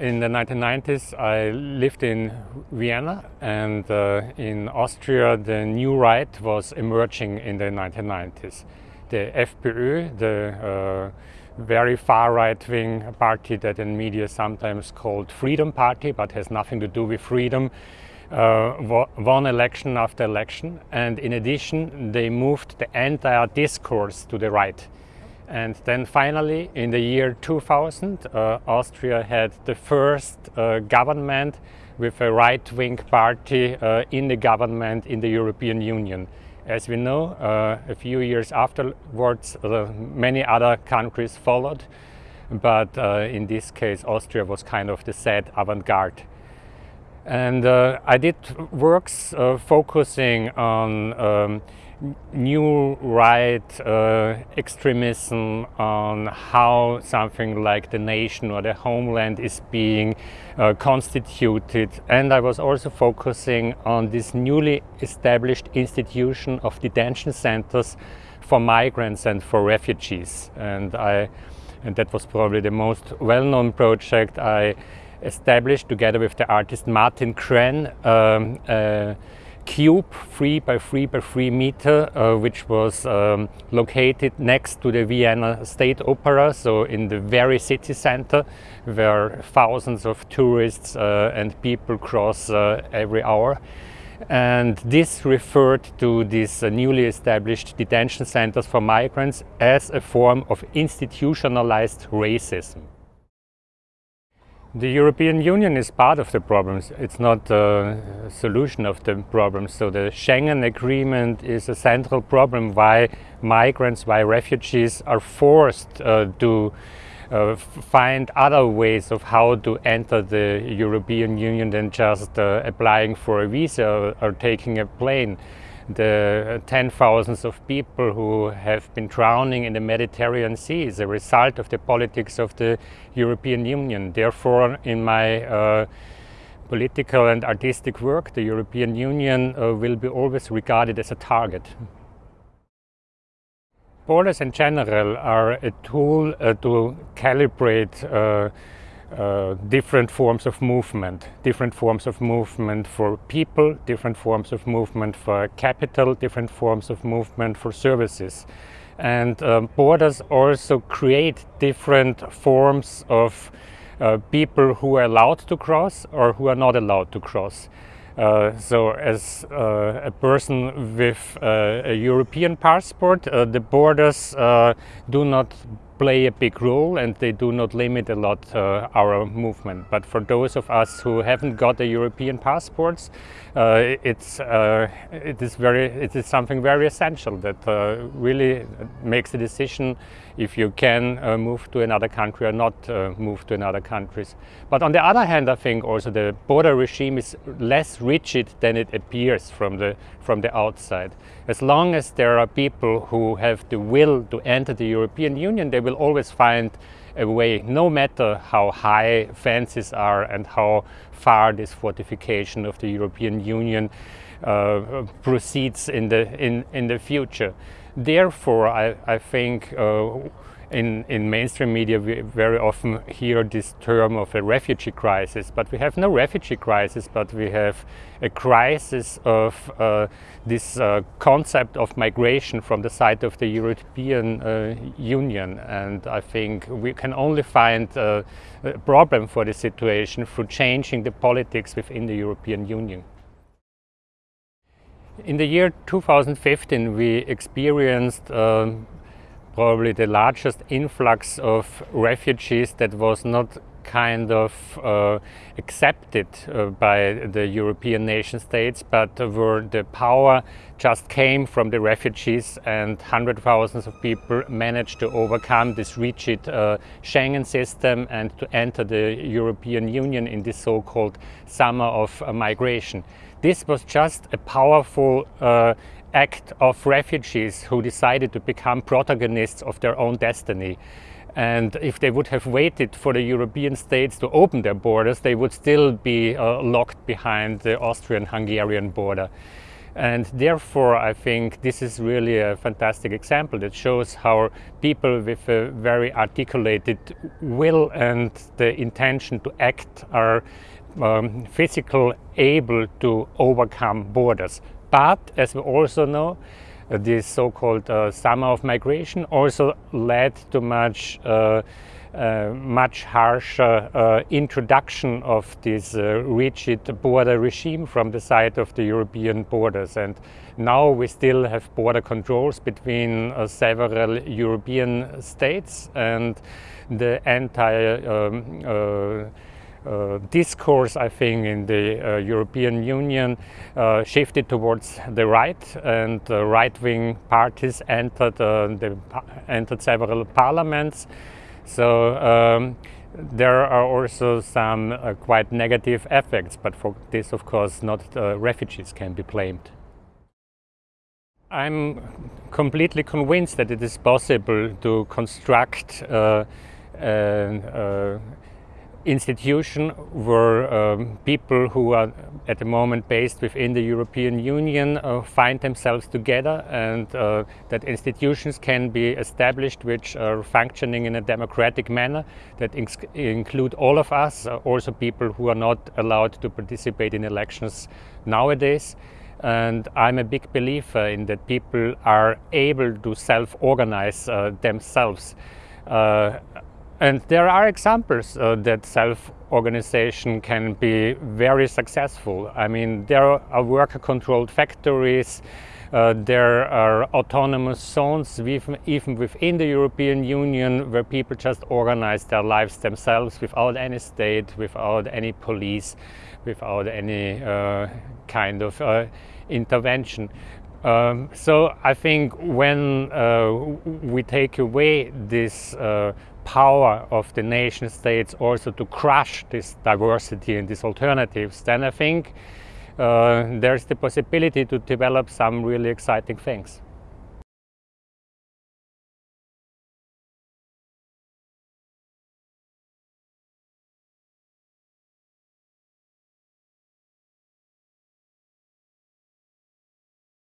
in the 1990s I lived in Vienna and uh, in Austria the new right was emerging in the 1990s. The FPÖ, the uh, very far right-wing party that in media sometimes called Freedom Party but has nothing to do with freedom, uh, won election after election and in addition they moved the entire discourse to the right. And then finally, in the year 2000, uh, Austria had the first uh, government with a right-wing party uh, in the government in the European Union. As we know, uh, a few years afterwards, uh, many other countries followed, but uh, in this case, Austria was kind of the sad avant-garde. And I did works focusing on um, new right uh, extremism on how something like the nation or the homeland is being uh, constituted. And I was also focusing on this newly established institution of detention centers for migrants and for refugees. And I and that was probably the most well-known project I established together with the artist Martin Krenn um, uh, cube 3 by 3 by 3 meter uh, which was um, located next to the Vienna State Opera so in the very city center where thousands of tourists uh, and people cross uh, every hour and this referred to these uh, newly established detention centers for migrants as a form of institutionalized racism. The European Union is part of the problems. It's not the solution of the problems. So the Schengen Agreement is a central problem why migrants, why refugees are forced uh, to uh, find other ways of how to enter the European Union than just uh, applying for a visa or, or taking a plane the ten thousands of people who have been drowning in the Mediterranean Sea is a result of the politics of the European Union. Therefore, in my uh, political and artistic work, the European Union uh, will be always regarded as a target. Borders in general are a tool uh, to calibrate uh, uh, different forms of movement, different forms of movement for people, different forms of movement for capital, different forms of movement for services. And um, borders also create different forms of uh, people who are allowed to cross or who are not allowed to cross. Uh, so as uh, a person with uh, a European passport, uh, the borders do not play a big role and they do not limit a lot uh, our movement. But for those of us who haven't got the European passports, uh, it's uh, it is very it is something very essential that uh, really makes a decision if you can uh, move to another country or not uh, move to another countries. But on the other hand, I think also the border regime is less rigid than it appears from the from the outside. As long as there are people who have the will to enter the European Union, they will always find a way, no matter how high fences are and how far this fortification of the European Union uh, proceeds in the, in, in the future. Therefore, I, I think uh, in, in mainstream media we very often hear this term of a refugee crisis, but we have no refugee crisis, but we have a crisis of uh, this uh, concept of migration from the side of the European uh, Union. And I think we can only find uh, a problem for the situation through changing the politics within the European Union. In the year 2015 we experienced um, probably the largest influx of refugees that was not kind of uh, accepted uh, by the European nation states, but where the power just came from the refugees and hundred thousands of people managed to overcome this rigid uh, Schengen system and to enter the European Union in this so-called summer of uh, migration. This was just a powerful uh, act of refugees who decided to become protagonists of their own destiny. And if they would have waited for the European states to open their borders, they would still be uh, locked behind the Austrian-Hungarian border. And therefore, I think this is really a fantastic example that shows how people with a very articulated will and the intention to act are um, physical able to overcome borders. But as we also know, uh, this so-called uh, summer of migration also led to much uh, uh, much harsher uh, introduction of this uh, rigid border regime from the side of the European borders. And now we still have border controls between several European states and the entire um, discourse, I think, in the uh, European Union uh, shifted towards the right, and right-wing parties entered the, entered several parliaments. So um, there are also some uh, quite negative effects, but for this, of course, not uh, refugees can be blamed. I'm completely convinced that it is possible to construct uh, institution where um, people who are at the moment based within the European Union uh, find themselves together and uh, that institutions can be established which are functioning in a democratic manner that include all of us, uh, also people who are not allowed to participate in elections nowadays. And I'm a big believer in that people are able to self-organize uh, themselves. Uh, and there are examples uh, that self-organization can be very successful. I mean, there are worker-controlled factories, uh, there are autonomous zones even within the European Union where people just organize their lives themselves without any state, without any police, without any uh, kind of uh, intervention. Um, so I think when uh, we take away this uh, power of the nation states also to crush this diversity and these alternatives, then I think uh, there's the possibility to develop some really exciting things.